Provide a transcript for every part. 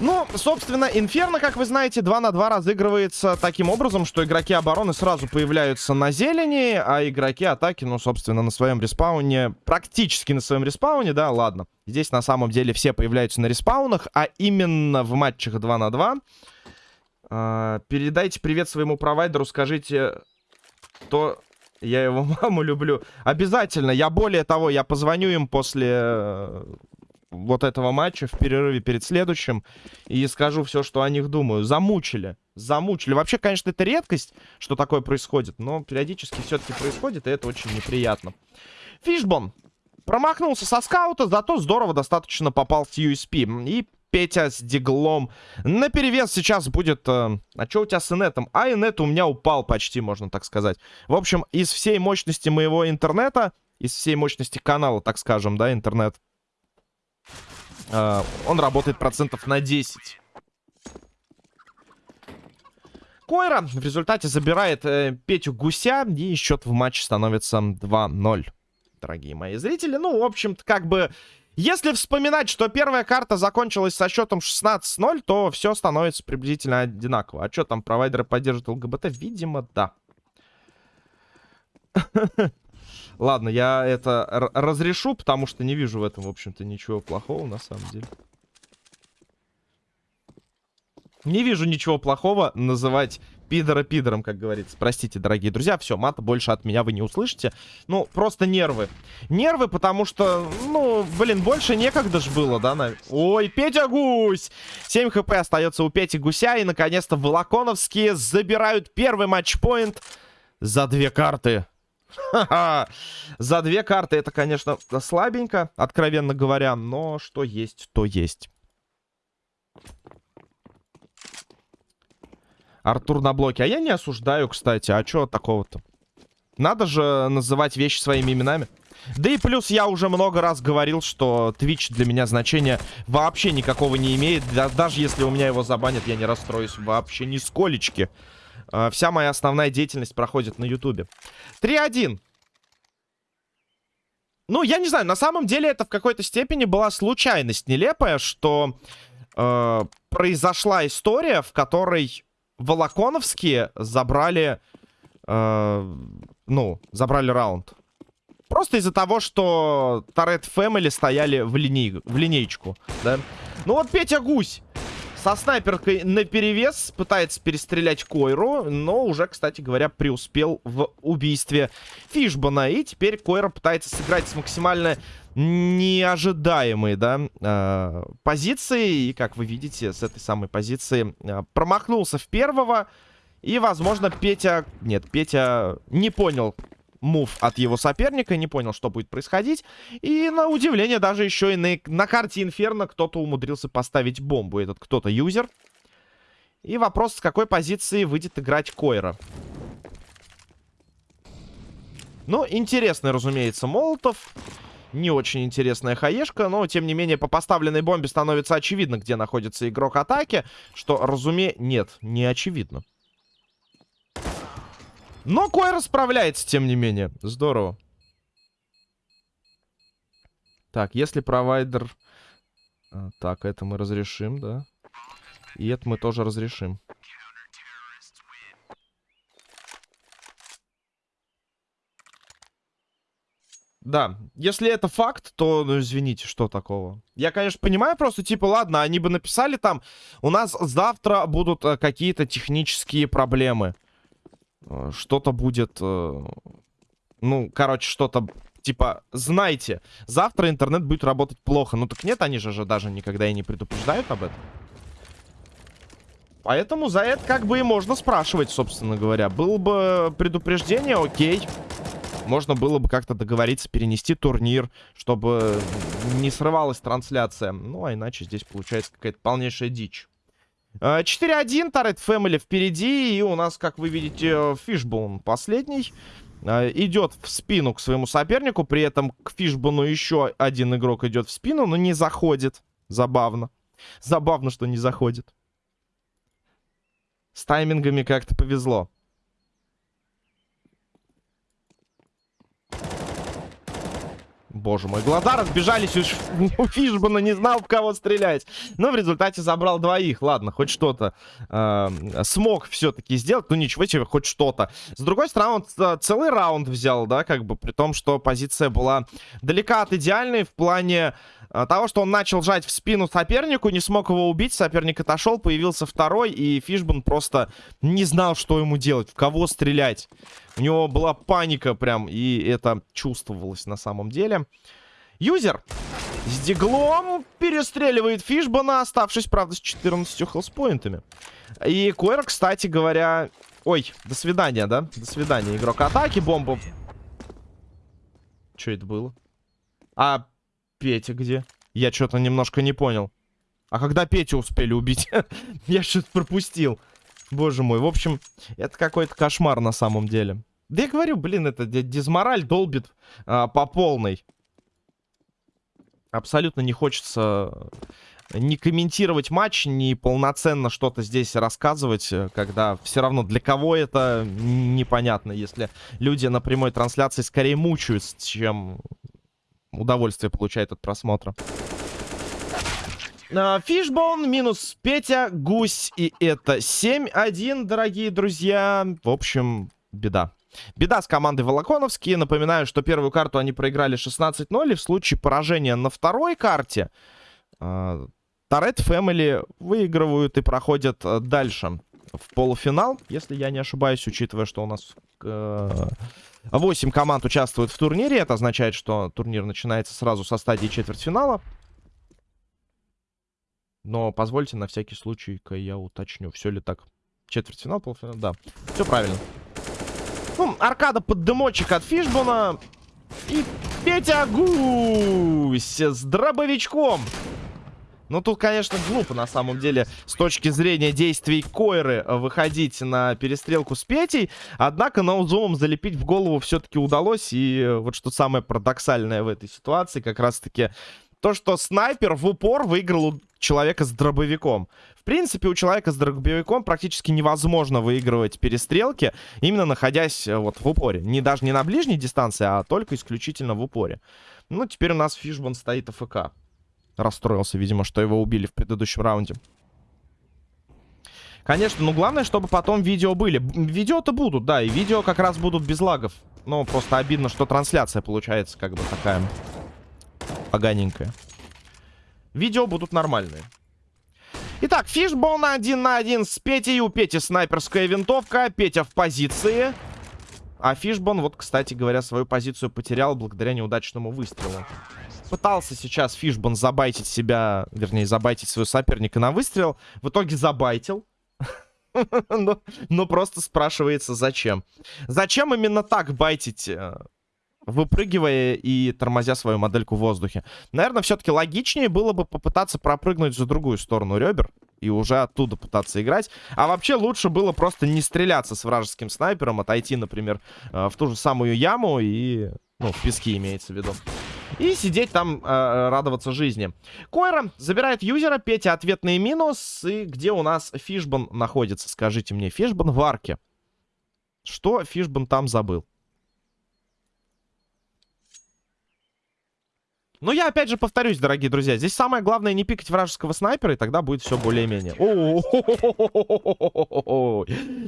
Ну, собственно, Инферно, как вы знаете, 2 на 2 разыгрывается таким образом, что игроки обороны сразу появляются на зелени, а игроки атаки, ну, собственно, на своем респауне, практически на своем респауне, да, ладно. Здесь на самом деле все появляются на респаунах, а именно в матчах 2 на 2. Э, передайте привет своему провайдеру, скажите, то я его маму люблю. Обязательно, я более того, я позвоню им после э, вот этого матча в перерыве перед следующим и скажу все, что о них думаю. Замучили. Замучили. Вообще, конечно, это редкость, что такое происходит, но периодически все-таки происходит, и это очень неприятно. Фишбон промахнулся со скаута, зато здорово достаточно попал с USP. И Петя с диглом. На перевес сейчас будет... Э, а что у тебя с инетом? А инет у меня упал почти, можно так сказать. В общем, из всей мощности моего интернета, из всей мощности канала, так скажем, да, интернет, э, он работает процентов на 10. Койра в результате забирает э, Петю Гуся, и счет в матче становится 2-0. Дорогие мои зрители, ну, в общем-то, как бы если вспоминать, что первая карта закончилась со счетом 16-0, то все становится приблизительно одинаково. А что там, провайдеры поддерживают ЛГБТ? Видимо, да. Ладно, я это разрешу, потому что не вижу в этом, в общем-то, ничего плохого, на самом деле. Не вижу ничего плохого называть пидора пидором, как говорится. Простите, дорогие друзья, все, мата больше от меня вы не услышите. Ну, просто нервы. Нервы, потому что, ну, блин, больше некогда ж было, да? На... Ой, Петя Гусь! 7 хп остается у Пети Гуся, и, наконец-то, Волоконовские забирают первый матчпоинт за две карты. За две карты это, конечно, слабенько, откровенно говоря, но что есть, то есть. Артур на блоке. А я не осуждаю, кстати. А чё такого-то? Надо же называть вещи своими именами. Да и плюс я уже много раз говорил, что Twitch для меня значения вообще никакого не имеет. Даже если у меня его забанят, я не расстроюсь вообще нисколечки. А, вся моя основная деятельность проходит на Ютубе. 3-1. Ну, я не знаю, на самом деле это в какой-то степени была случайность нелепая, что э, произошла история, в которой Волоконовские забрали, э, ну, забрали раунд. Просто из-за того, что Торет Фэмили стояли в, линей, в линейку, да. Ну вот Петя Гусь со снайперкой на перевес пытается перестрелять Койру, но уже, кстати говоря, преуспел в убийстве Фишбана. И теперь Койра пытается сыграть с максимально неожидаемые, да, э, позиции. И, как вы видите, с этой самой позиции э, промахнулся в первого. И, возможно, Петя... Нет, Петя не понял мув от его соперника, не понял, что будет происходить. И, на удивление, даже еще и на, на карте Инферно кто-то умудрился поставить бомбу. Этот кто-то юзер. И вопрос, с какой позиции выйдет играть Койра. Ну, интересный, разумеется, Молотов. Не очень интересная хаешка, но, тем не менее, по поставленной бомбе становится очевидно, где находится игрок атаки. Что, разуме... Нет, не очевидно. Но Койра справляется, тем не менее. Здорово. Так, если провайдер... А, так, это мы разрешим, да. И это мы тоже разрешим. Да, если это факт, то, ну, извините, что такого? Я, конечно, понимаю просто, типа, ладно, они бы написали там, у нас завтра будут э, какие-то технические проблемы. Э, что-то будет, э, ну, короче, что-то, типа, знайте, завтра интернет будет работать плохо. Ну, так нет, они же, же даже никогда и не предупреждают об этом. Поэтому за это как бы и можно спрашивать, собственно говоря. Было бы предупреждение, окей можно было бы как-то договориться перенести турнир, чтобы не срывалась трансляция. Ну, а иначе здесь получается какая-то полнейшая дичь. 4-1, Тарет Фэмили впереди, и у нас, как вы видите, Фишбоун последний. А, идет в спину к своему сопернику, при этом к Фишбону еще один игрок идет в спину, но не заходит. Забавно. Забавно, что не заходит. С таймингами как-то повезло. Боже мой, глаза разбежались у, у Фишбана, не знал, в кого стрелять. Но в результате забрал двоих. Ладно, хоть что-то э, смог все-таки сделать. Ну ничего себе, хоть что-то. С другой стороны, он целый раунд взял, да, как бы, при том, что позиция была далека от идеальной в плане э, того, что он начал жать в спину сопернику, не смог его убить, соперник отошел, появился второй, и Фишбан просто не знал, что ему делать, в кого стрелять. У него была паника прям, и это чувствовалось на самом деле. Юзер с диглом перестреливает Фишбана, оставшись, правда, с 14 хелспоинтами. И Койр, кстати говоря... Ой, до свидания, да? До свидания, игрок атаки, бомба. Что это было? А Петя где? Я что-то немножко не понял. А когда Петю успели убить? Я что-то пропустил. Боже мой, в общем, это какой-то кошмар на самом деле. Да я говорю, блин, это дизмораль долбит а, по полной. Абсолютно не хочется не комментировать матч, не полноценно что-то здесь рассказывать, э, когда все равно для кого это непонятно, если люди на прямой трансляции скорее мучаются, чем удовольствие получают от просмотра. Фишбон минус Петя, Гусь, и это 7-1, дорогие друзья. В общем, беда. Беда с командой Волоконовские. Напоминаю, что первую карту они проиграли 16-0. И в случае поражения на второй карте э, Торет Фэмили выигрывают и проходят э, дальше в полуфинал. Если я не ошибаюсь, учитывая, что у нас э, 8 команд участвуют в турнире. Это означает, что турнир начинается сразу со стадии четвертьфинала. Но позвольте на всякий случай-ка я уточню, все ли так. Четвертьфинал, полуфинал, да. Все правильно. Ну, аркада под дымочек от Фишбона. И Петя Гусь с дробовичком. Ну, тут, конечно, глупо, на самом деле, с точки зрения действий Койры выходить на перестрелку с Петей. Однако ноузумом залепить в голову все-таки удалось. И вот что самое парадоксальное в этой ситуации, как раз-таки то, что снайпер в упор выиграл у человека с дробовиком. В принципе, у человека с дробовиком практически невозможно выигрывать перестрелки, именно находясь э, вот в упоре. Не даже не на ближней дистанции, а только исключительно в упоре. Ну, теперь у нас Фишбан стоит АФК. Расстроился, видимо, что его убили в предыдущем раунде. Конечно, ну главное, чтобы потом видео были. Видео-то будут, да, и видео как раз будут без лагов. Но просто обидно, что трансляция получается как бы такая поганенькая. Видео будут нормальные. Итак, фишбон один на один с Петей. У Пети снайперская винтовка. Петя в позиции. А Фишбон, вот, кстати говоря, свою позицию потерял благодаря неудачному выстрелу. Пытался сейчас Фишбон забайтить себя, вернее, забайтить своего соперника на выстрел. В итоге забайтил. но, но просто спрашивается, зачем. Зачем именно так байтить э, выпрыгивая и тормозя свою модельку в воздухе. Наверное, все-таки логичнее было бы попытаться пропрыгнуть за другую сторону ребер и уже оттуда пытаться играть. А вообще лучше было просто не стреляться с вражеским снайпером, отойти, например, э, в ту же самую яму и... Ну, в песке имеется в виду. И сидеть там, э, радоваться жизни. Койра забирает юзера, Петя ответный минус. И где у нас Фишбан находится? Скажите мне, Фишбан в арке. Что Фишбан там забыл? Ну, я опять же повторюсь, дорогие друзья. Здесь самое главное не пикать вражеского снайпера, и тогда будет все более-менее.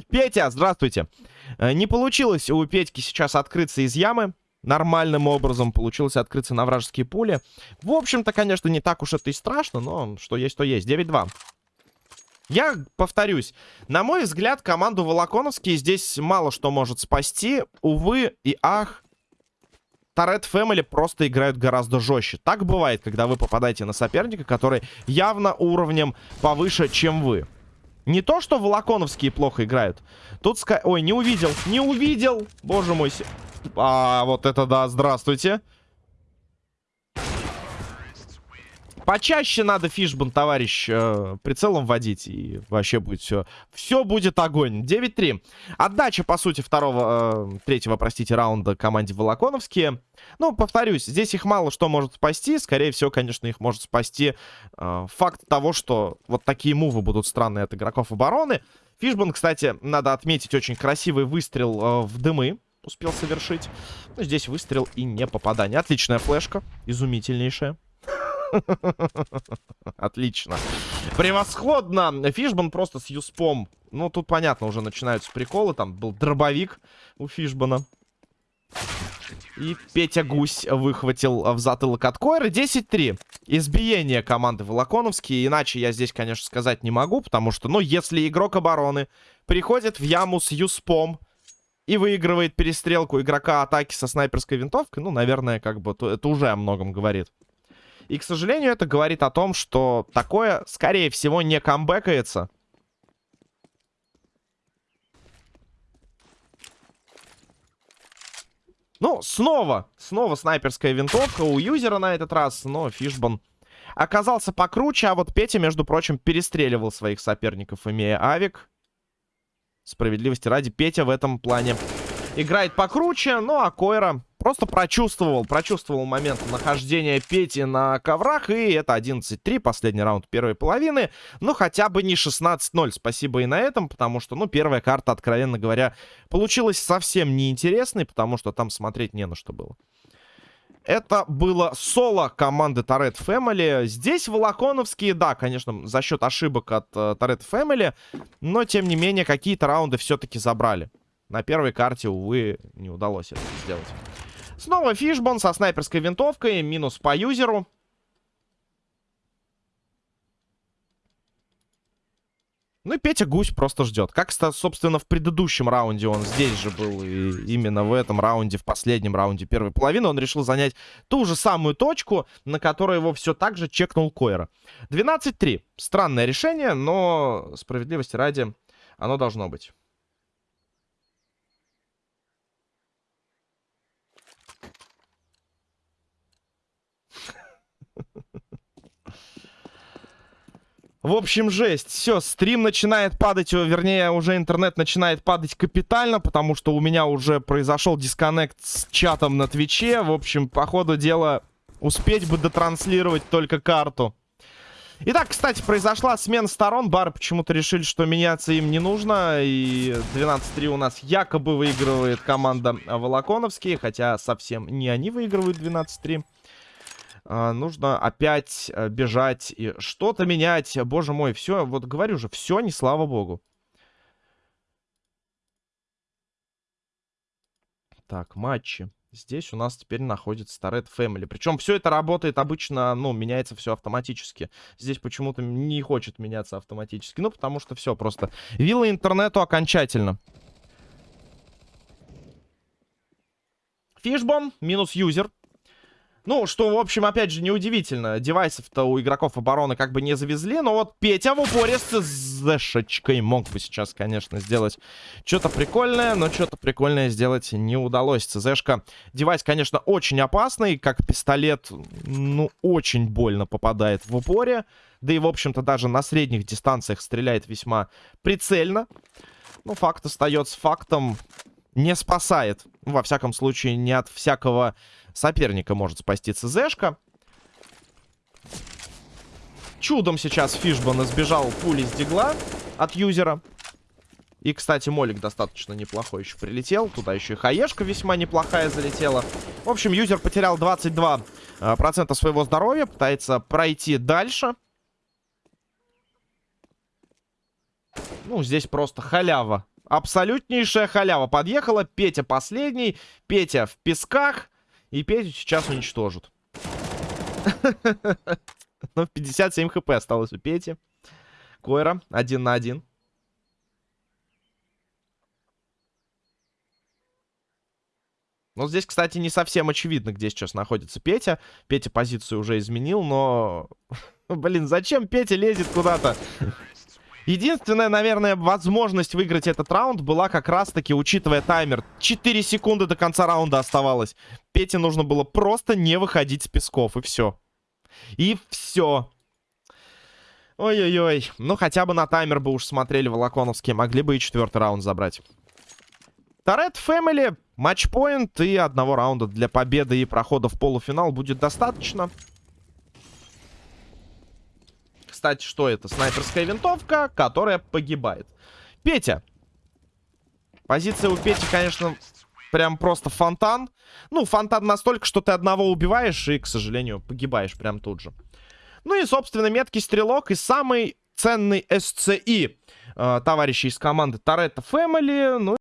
Петя, здравствуйте. Не получилось у Петьки сейчас открыться из ямы. Нормальным образом получилось открыться на вражеские пули. В общем-то, конечно, не так уж это и страшно, но что есть, то есть. 9-2. Я повторюсь, на мой взгляд, команду Волоконовские здесь мало что может спасти. Увы и ах, Торет Фэмили просто играют гораздо жестче. Так бывает, когда вы попадаете на соперника, который явно уровнем повыше, чем вы. Не то, что волоконовские плохо играют. Тут ска... Ой, не увидел, не увидел. Боже мой. А, вот это да, здравствуйте. Почаще надо фишбан, товарищ, э, прицелом вводить. И вообще будет все... Все будет огонь. 9-3. Отдача, по сути, второго... Э, третьего, простите, раунда команде Волоконовские. Ну, повторюсь, здесь их мало что может спасти. Скорее всего, конечно, их может спасти э, факт того, что вот такие мувы будут странные от игроков обороны. Фишбан, кстати, надо отметить очень красивый выстрел э, в дымы успел совершить. Ну, здесь выстрел и не попадание. Отличная флешка. Изумительнейшая. Отлично. Превосходно. Фишбан просто с юспом. Ну, тут понятно, уже начинаются приколы. Там был дробовик у Фишбана. И Петя Гусь выхватил в затылок от Койры. 10-3. Избиение команды Волоконовские. Иначе я здесь, конечно, сказать не могу. Потому что, ну, если игрок обороны приходит в яму с юспом и выигрывает перестрелку игрока атаки со снайперской винтовкой, ну, наверное, как бы это уже о многом говорит. И, к сожалению, это говорит о том, что такое, скорее всего, не камбэкается. Ну, снова, снова снайперская винтовка у юзера на этот раз, но Фишбан оказался покруче, а вот Петя, между прочим, перестреливал своих соперников, имея авик. Справедливости ради, Петя в этом плане играет покруче, ну а Койра просто прочувствовал, прочувствовал момент нахождения Пети на коврах, и это 11-3, последний раунд первой половины, ну хотя бы не 16-0, спасибо и на этом, потому что, ну, первая карта, откровенно говоря, получилась совсем неинтересной, потому что там смотреть не на что было. Это было соло команды Торет Family. Здесь Волоконовские, да, конечно, за счет ошибок от Торет uh, Family, но, тем не менее, какие-то раунды все-таки забрали. На первой карте, увы, не удалось это сделать. Снова фишбон со снайперской винтовкой. Минус по юзеру. Ну и Петя Гусь просто ждет. Как, собственно, в предыдущем раунде он здесь же был. И именно в этом раунде, в последнем раунде первой половины, он решил занять ту же самую точку, на которой его все так же чекнул Койра. 12-3. Странное решение, но справедливости ради оно должно быть. В общем, жесть. Все, стрим начинает падать, вернее, уже интернет начинает падать капитально, потому что у меня уже произошел дисконнект с чатом на Твиче. В общем, по ходу дела, успеть бы дотранслировать только карту. Итак, кстати, произошла смена сторон. Бары почему-то решили, что меняться им не нужно. И 12-3 у нас якобы выигрывает команда Волоконовские, хотя совсем не они выигрывают 12-3. А, нужно опять э, бежать и что-то менять. Боже мой, все, вот говорю же, все не слава богу. Так, матчи. Здесь у нас теперь находится Red Family. Причем все это работает обычно, ну, меняется все автоматически. Здесь почему-то не хочет меняться автоматически. Ну, потому что все просто. Вилла интернету окончательно. Фишбон минус юзер. Ну, что, в общем, опять же, неудивительно. Девайсов-то у игроков обороны как бы не завезли. Но вот Петя в упоре с зэшечкой мог бы сейчас, конечно, сделать что-то прикольное. Но что-то прикольное сделать не удалось. ЦЗшка девайс, конечно, очень опасный. Как пистолет, ну, очень больно попадает в упоре. Да и, в общем-то, даже на средних дистанциях стреляет весьма прицельно. Ну, факт остается фактом. Не спасает. Во всяком случае, не от всякого соперника может спасти ЦЗшка. Чудом сейчас Фишбан избежал пули с дигла от юзера. И, кстати, молик достаточно неплохой еще прилетел. Туда еще и хаешка весьма неплохая залетела. В общем, юзер потерял 22% э, своего здоровья. Пытается пройти дальше. Ну, здесь просто халява. Абсолютнейшая халява. Подъехала. Петя последний. Петя в песках. И Петю сейчас уничтожат. Ну, 57 хп осталось у Пети. Койра один на один. Ну, здесь, кстати, не совсем очевидно, где сейчас находится Петя. Петя позицию уже изменил, но... Блин, зачем Петя лезет куда-то? Единственная, наверное, возможность выиграть этот раунд была как раз-таки, учитывая таймер. 4 секунды до конца раунда оставалось. Пете нужно было просто не выходить с песков, и все. И все. Ой-ой-ой. Ну, хотя бы на таймер бы уж смотрели Волоконовские. Могли бы и четвертый раунд забрать. Торет Фэмили, матчпоинт и одного раунда для победы и прохода в полуфинал будет достаточно кстати, что это? Снайперская винтовка, которая погибает. Петя. Позиция у Пети, конечно, Прям просто фонтан. Ну, фонтан настолько, что ты одного убиваешь и, к сожалению, погибаешь прям тут же. Ну и, собственно, меткий стрелок и самый ценный SCI. Э, товарищи из команды Торетто Family. Ну